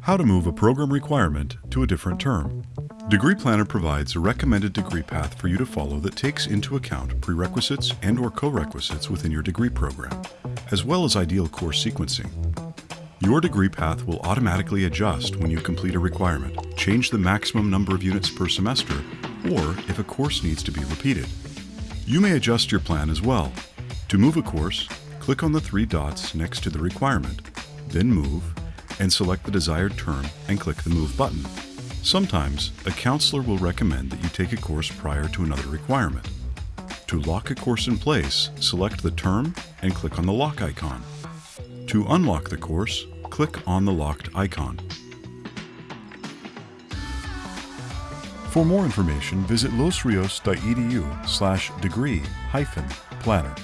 How to move a program requirement to a different term. Degree Planner provides a recommended degree path for you to follow that takes into account prerequisites and or co-requisites within your degree program, as well as ideal course sequencing. Your degree path will automatically adjust when you complete a requirement, change the maximum number of units per semester, or if a course needs to be repeated. You may adjust your plan as well. To move a course, click on the three dots next to the requirement, then Move, and select the desired term and click the Move button. Sometimes, a counselor will recommend that you take a course prior to another requirement. To lock a course in place, select the term and click on the lock icon. To unlock the course, click on the locked icon. For more information, visit losrios.edu slash degree hyphen planner.